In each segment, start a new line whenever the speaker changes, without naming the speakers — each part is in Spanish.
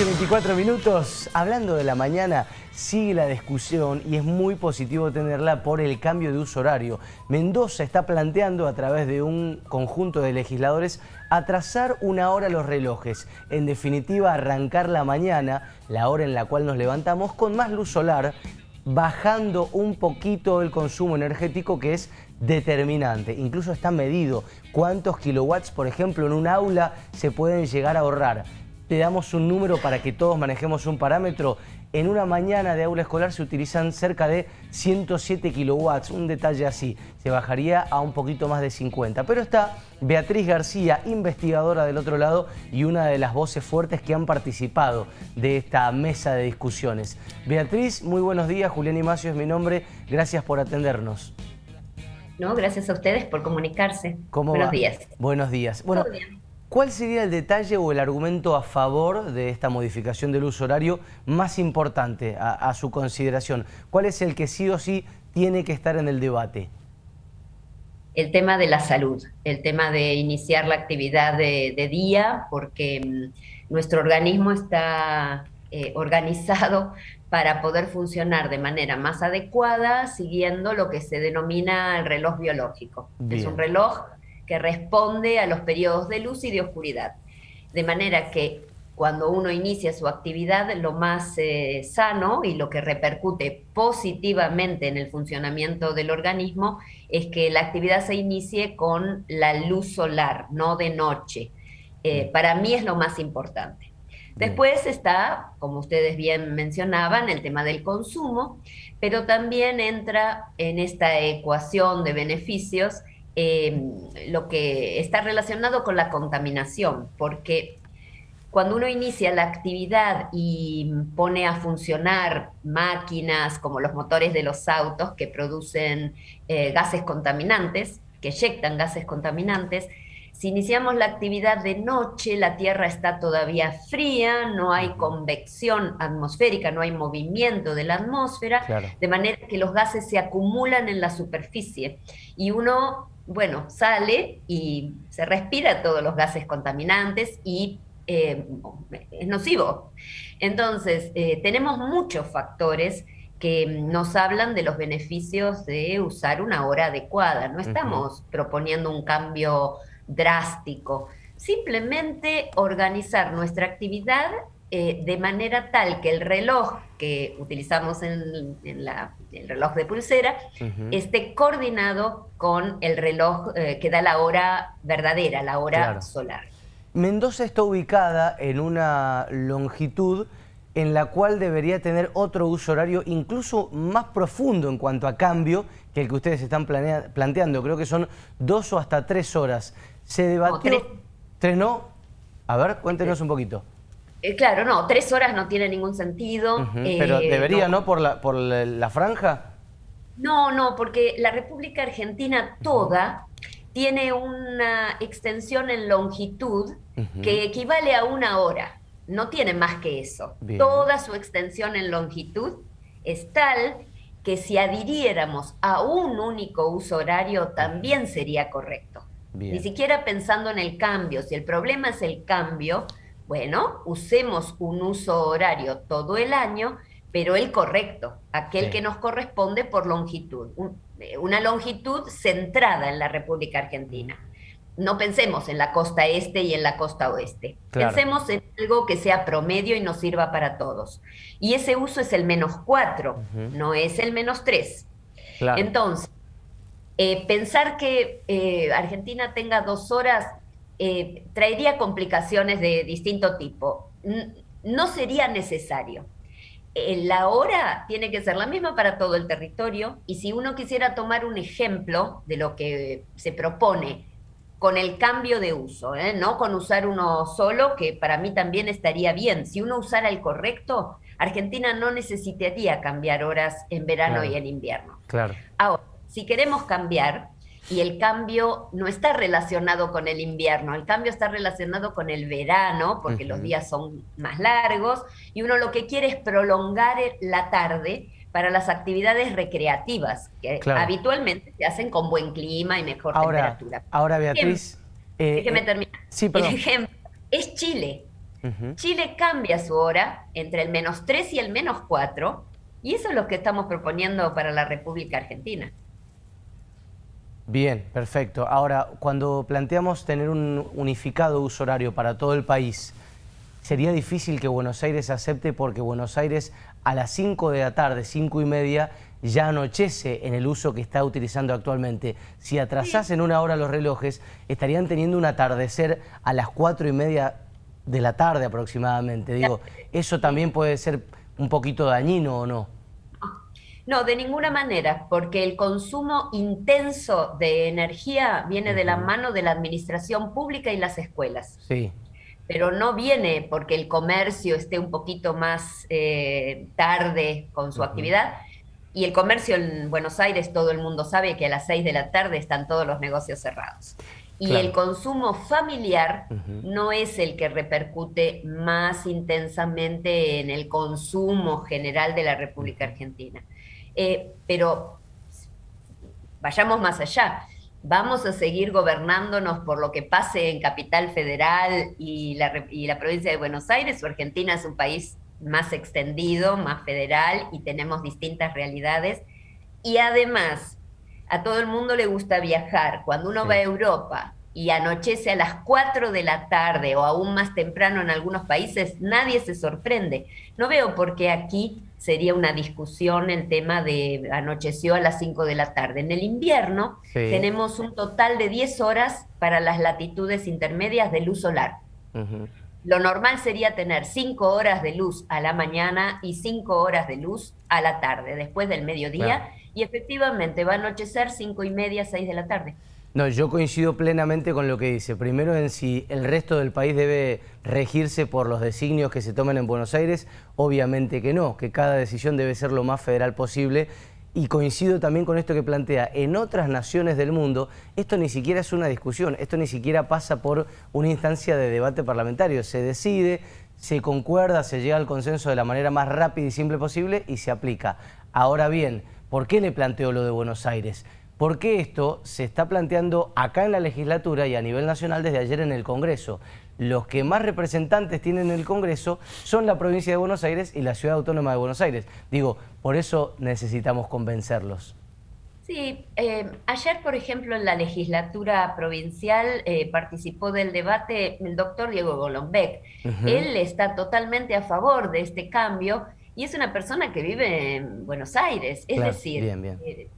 y 24 minutos, hablando de la mañana, sigue la discusión y es muy positivo tenerla por el cambio de uso horario. Mendoza está planteando a través de un conjunto de legisladores atrasar una hora los relojes. En definitiva, arrancar la mañana, la hora en la cual nos levantamos, con más luz solar, bajando un poquito el consumo energético que es determinante. Incluso está medido cuántos kilowatts, por ejemplo, en un aula se pueden llegar a ahorrar te damos un número para que todos manejemos un parámetro. En una mañana de aula escolar se utilizan cerca de 107 kilowatts, un detalle así. Se bajaría a un poquito más de 50. Pero está Beatriz García, investigadora del otro lado y una de las voces fuertes que han participado de esta mesa de discusiones. Beatriz, muy buenos días. Julián Imacio es mi nombre. Gracias por atendernos.
No, gracias a ustedes por comunicarse. buenos días.
Buenos días. Bueno, ¿Cuál sería el detalle o el argumento a favor de esta modificación del uso horario más importante a, su consideración? ¿Cuál es el que sí o sí tiene que estar en el debate?
El tema de la salud, el tema de iniciar la actividad de, día, porque mm, nuestro organismo está eh, organizado para poder funcionar de manera más adecuada siguiendo lo que se denomina el reloj biológico. Es un reloj que responde a los periodos de luz y de oscuridad. De manera que cuando uno inicia su actividad, lo más eh, sano y lo que repercute positivamente en el funcionamiento del organismo es que la actividad se inicie con la luz solar, no de noche. Eh, para mí es lo más importante. Después está, como ustedes bien mencionaban, el tema del consumo, pero también entra en esta ecuación de beneficios Em, lo que está relacionado con la contaminación, porque cuando uno inicia la actividad y pone a funcionar máquinas como los motores de los autos que producen eh, gases contaminantes, que eyectan gases contaminantes, si iniciamos la actividad de noche, la Tierra está todavía fría, no hay convección atmosférica, no hay movimiento de la atmósfera, de manera que los gases se acumulan en la superficie. Y uno bueno, sale y se respira todos los gases contaminantes y eh, es nocivo. Entonces, eh, tenemos muchos factores que nos hablan de los beneficios de usar una hora adecuada. No estamos proponiendo un cambio drástico, simplemente organizar nuestra actividad eh, de manera tal que el reloj que utilizamos en, el reloj de pulsera esté coordinado con el reloj eh, que da la hora verdadera, la hora solar.
Mendoza está ubicada en una longitud en la cual debería tener otro uso horario incluso más profundo en cuanto a cambio que el que ustedes están planteando. Creo que son dos o hasta tres horas. ¿Se debatió? tres. ¿Tres no? A ver, cuéntenos un poquito.
Eh, claro, no, tres horas no tiene ningún sentido.
Pero eh, debería, no. ¿Por, la, por la, franja?
No, no, porque la República Argentina toda tiene una extensión en longitud que equivale a una hora. No tiene más que eso. Toda su extensión en longitud es tal que si adhiriéramos a un único uso horario también sería correcto. Ni siquiera pensando en el cambio. Si el problema es el cambio, bueno, usemos un uso horario todo el año, pero el correcto, aquel que nos corresponde por longitud, eh, una longitud centrada en la República Argentina. No pensemos en la costa este y en la costa oeste. Pensemos en algo que sea promedio y nos sirva para todos. Y ese uso es el menos cuatro, no es el menos tres. Entonces, eh, pensar que eh, Argentina tenga dos horas eh, traería complicaciones de distinto tipo. No sería necesario. Eh, la hora tiene que ser la misma para todo el territorio y si uno quisiera tomar un ejemplo de lo que se propone con el cambio de uso, ¿eh? no con usar uno solo, que para mí también estaría bien. Si uno usara el correcto, Argentina no necesitaría cambiar horas en verano y en invierno.
Claro.
Ahora, si queremos cambiar, y el cambio no está relacionado con el invierno, el cambio está relacionado con el verano, porque los días son más largos, y uno lo que quiere es prolongar la tarde para las actividades recreativas, que habitualmente se hacen con buen clima y mejor temperatura.
Ahora, Beatriz...
Eh, déjeme eh, terminar.
Sí,
El ejemplo es Chile. Chile cambia su hora entre el menos 3 y el menos 4, y eso es lo que estamos proponiendo para la República Argentina.
Bien, perfecto. Ahora, cuando planteamos tener un unificado uso horario para todo el país, sería difícil que Buenos Aires acepte porque Buenos Aires a las 5 de la tarde, 5 y media, ya anochece en el uso que está utilizando actualmente. Si atrasasen una hora los relojes, estarían teniendo un atardecer a las 4 y media de la tarde aproximadamente. Digo, ¿eso también puede ser un poquito dañino o no?
No, de ninguna manera, porque el consumo intenso de energía viene de la mano de la administración pública y las escuelas.
Sí.
Pero no viene porque el comercio esté un poquito más eh, tarde con su actividad. Y el comercio en Buenos Aires, todo el mundo sabe que a las seis de la tarde están todos los negocios cerrados. Y el consumo familiar no es el que repercute más intensamente en el consumo general de la República Argentina. Eh, pero vayamos más allá. Vamos a seguir gobernándonos por lo que pase en Capital Federal y la, y la provincia de Buenos Aires, o Argentina es un país más extendido, más federal y tenemos distintas realidades. Y además, a todo el mundo le gusta viajar. Cuando uno va a Europa y anochece a las 4 de la tarde o aún más temprano en algunos países, nadie se sorprende. No veo por qué aquí sería una discusión el tema de anocheció a las 5 de la tarde. En el invierno tenemos un total de 10 horas para las latitudes intermedias de luz solar. Lo normal sería tener 5 horas de luz a la mañana y 5 horas de luz a la tarde, después del mediodía y efectivamente va a anochecer cinco y media, seis de la tarde.
No, yo coincido plenamente con lo que dice. Primero en si el resto del país debe regirse por los designios que se tomen en Buenos Aires, obviamente que no, que cada decisión debe ser lo más federal posible y coincido también con esto que plantea, en otras naciones del mundo esto ni siquiera es una discusión, esto ni siquiera pasa por una instancia de debate parlamentario, se decide, se concuerda, se llega al consenso de la manera más rápida y simple posible y se aplica. Ahora bien, ¿Por qué le planteo lo de Buenos Aires? Porque esto se está planteando acá en la legislatura y a nivel nacional desde ayer en el Congreso. Los que más representantes tienen en el Congreso son la provincia de Buenos Aires y la Ciudad Autónoma de Buenos Aires. Digo, por eso necesitamos convencerlos.
Sí, eh, ayer, por ejemplo, en la legislatura provincial eh, participó del debate el doctor Diego Golombek. Él está totalmente a favor de este cambio y es una persona que vive en Buenos Aires. Es decir, eh,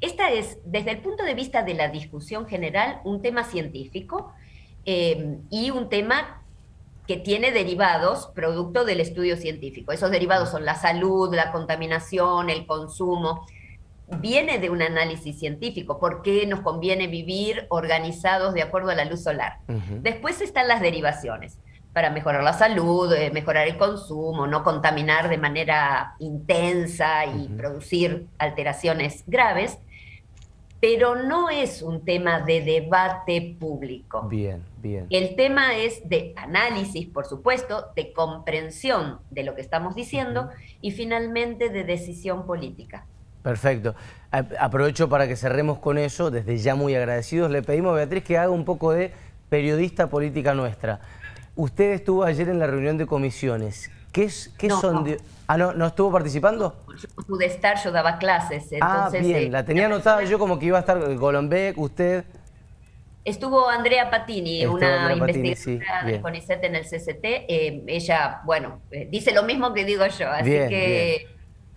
esta es, desde el punto de vista de la discusión general, un tema científico eh, y un tema que tiene derivados producto del estudio científico. Esos derivados son la salud, la contaminación, el consumo. Viene de un análisis científico, por qué nos conviene vivir organizados de acuerdo a la luz solar. Después están las derivaciones para mejorar la salud, eh, mejorar el consumo, no contaminar de manera intensa y producir alteraciones graves, pero no es un tema de debate público.
Bien, bien.
El tema es de análisis, por supuesto, de comprensión de lo que estamos diciendo y finalmente de decisión política.
Perfecto. Aprovecho para que cerremos con eso, desde ya muy agradecidos. Le pedimos a Beatriz que haga un poco de periodista política nuestra. Usted estuvo ayer en la reunión de comisiones. ¿Qué, qué son de...? Ah, ¿no, ¿no estuvo participando?
Yo pude estar, yo daba clases.
ah, bien, eh, la tenía anotada yo como que iba a estar Golombek, usted...
Estuvo Andrea Patini, una investigadora de CONICET en el CCT. Eh, ella, bueno, eh, dice lo mismo que digo yo, así que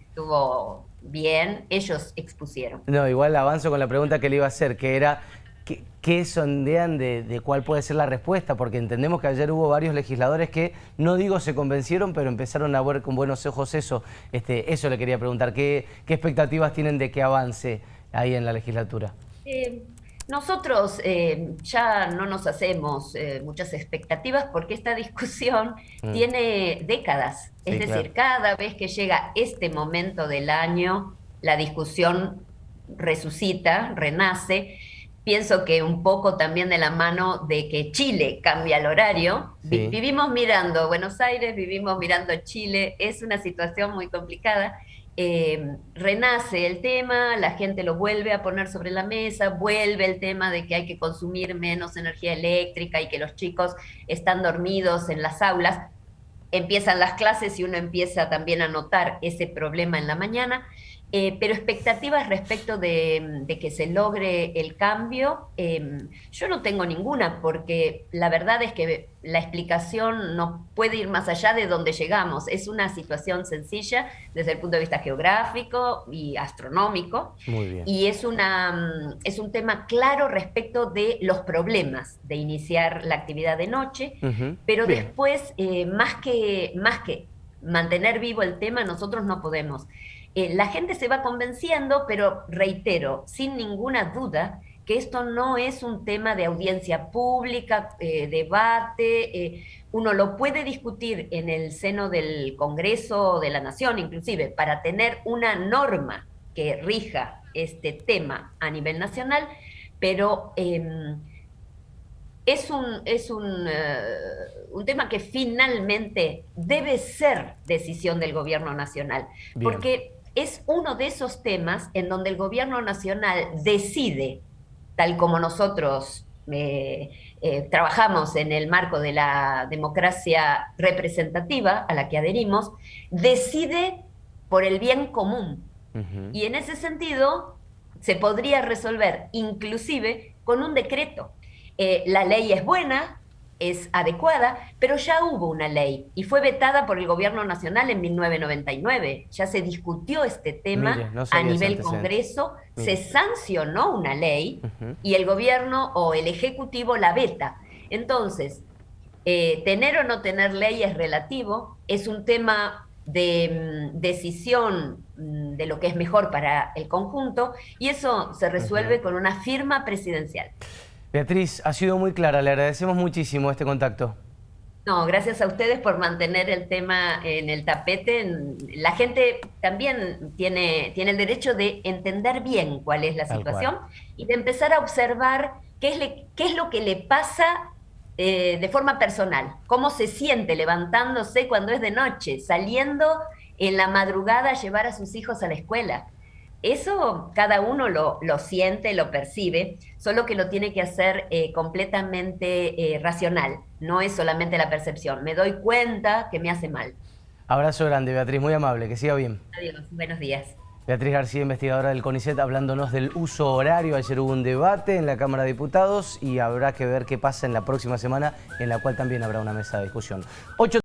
estuvo bien, ellos expusieron.
No, igual avanzo con la pregunta que le iba a hacer, que era ¿Qué, sondean de, cuál puede ser la respuesta? Porque entendemos que ayer hubo varios legisladores que, no digo se convencieron, pero empezaron a ver con buenos ojos eso. Este, eso le quería preguntar, ¿qué, expectativas tienen de que avance ahí en la legislatura?
Eh, nosotros eh, ya no nos hacemos eh, muchas expectativas porque esta discusión mm. tiene décadas. es decir, cada vez que llega este momento del año, la discusión resucita, renace, pienso que un poco también de la mano de que Chile cambia el horario. Vivimos mirando Buenos Aires, vivimos mirando Chile, es una situación muy complicada. Eh, renace el tema, la gente lo vuelve a poner sobre la mesa, vuelve el tema de que hay que consumir menos energía eléctrica y que los chicos están dormidos en las aulas. Empiezan las clases y uno empieza también a notar ese problema en la mañana. Eh, pero expectativas respecto de, que se logre el cambio, em, yo no tengo ninguna, porque la verdad es que la explicación no puede ir más allá de donde llegamos. Es una situación sencilla desde el punto de vista geográfico y astronómico. Y es, una, mm, es un tema claro respecto de los problemas de iniciar la actividad de noche, pero después, eh, más, que, más que mantener vivo el tema, nosotros no podemos. Eh, la gente se va convenciendo, pero reitero, sin ninguna duda, que esto no es un tema de audiencia pública, eh, debate, eh, uno lo puede discutir en el seno del Congreso de la Nación, inclusive, para tener una norma que rija este tema a nivel nacional, pero em, es un, es un, un, tema que finalmente debe ser decisión del gobierno nacional, porque es uno de esos temas en donde el gobierno nacional decide, tal como nosotros eh, eh, trabajamos en el marco de la democracia representativa a la que adherimos, decide por el bien común. Y en ese sentido se podría resolver inclusive con un decreto. Eh, la ley es buena, es adecuada, pero ya hubo una ley y fue vetada por el gobierno nacional en 1999. Ya se discutió este tema a nivel Congreso, se sancionó una ley y el gobierno o el Ejecutivo la veta. Entonces, eh, tener o no tener ley es relativo, es un tema de mm, decisión mm, de lo que es mejor para el conjunto y eso se resuelve con una firma presidencial.
Beatriz, ha sido muy clara, le agradecemos muchísimo este contacto.
No, gracias a ustedes por mantener el tema en el tapete. La gente también tiene, tiene el derecho de entender bien cuál es la situación y de empezar a observar qué es, qué es lo que le pasa eh, de forma personal, cómo se siente levantándose cuando es de noche, saliendo en la madrugada a llevar a sus hijos a la escuela. Eso cada uno lo, siente, lo percibe, solo que lo tiene que hacer eh, completamente eh, racional, no es solamente la percepción. Me doy cuenta que me hace mal.
Abrazo grande, Beatriz, muy amable, que siga bien.
Adiós, buenos días.
Beatriz García, investigadora del CONICET, hablándonos del uso horario. Ayer hubo un debate en la Cámara de Diputados y habrá que ver qué pasa en la próxima semana, en la cual también habrá una mesa de discusión.